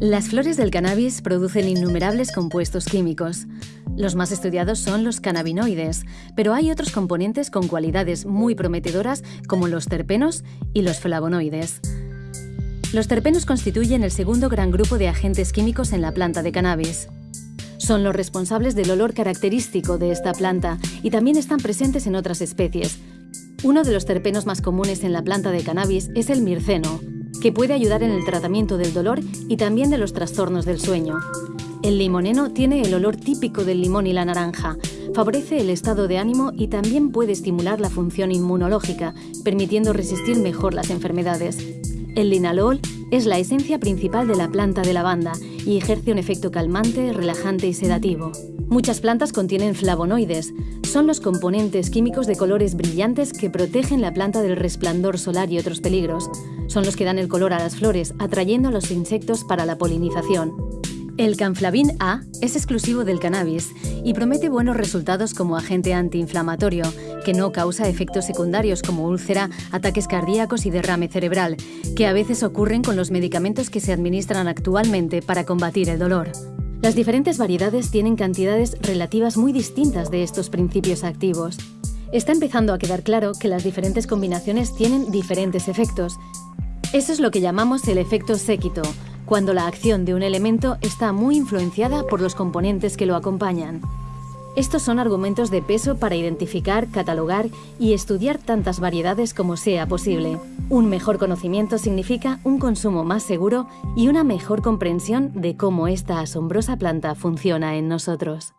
Las flores del cannabis producen innumerables compuestos químicos. Los más estudiados son los cannabinoides, pero hay otros componentes con cualidades muy prometedoras como los terpenos y los flavonoides. Los terpenos constituyen el segundo gran grupo de agentes químicos en la planta de cannabis. Son los responsables del olor característico de esta planta y también están presentes en otras especies. Uno de los terpenos más comunes en la planta de cannabis es el mirceno, que puede ayudar en el tratamiento del dolor y también de los trastornos del sueño. El limoneno tiene el olor típico del limón y la naranja, favorece el estado de ánimo y también puede estimular la función inmunológica, permitiendo resistir mejor las enfermedades. El linalol es la esencia principal de la planta de lavanda y ejerce un efecto calmante, relajante y sedativo. Muchas plantas contienen flavonoides. Son los componentes químicos de colores brillantes que protegen la planta del resplandor solar y otros peligros. Son los que dan el color a las flores, atrayendo a los insectos para la polinización. El canflavin A es exclusivo del cannabis y promete buenos resultados como agente antiinflamatorio, que no causa efectos secundarios como úlcera, ataques cardíacos y derrame cerebral, que a veces ocurren con los medicamentos que se administran actualmente para combatir el dolor. Las diferentes variedades tienen cantidades relativas muy distintas de estos principios activos. Está empezando a quedar claro que las diferentes combinaciones tienen diferentes efectos. Eso es lo que llamamos el efecto séquito, cuando la acción de un elemento está muy influenciada por los componentes que lo acompañan. Estos son argumentos de peso para identificar, catalogar y estudiar tantas variedades como sea posible. Un mejor conocimiento significa un consumo más seguro y una mejor comprensión de cómo esta asombrosa planta funciona en nosotros.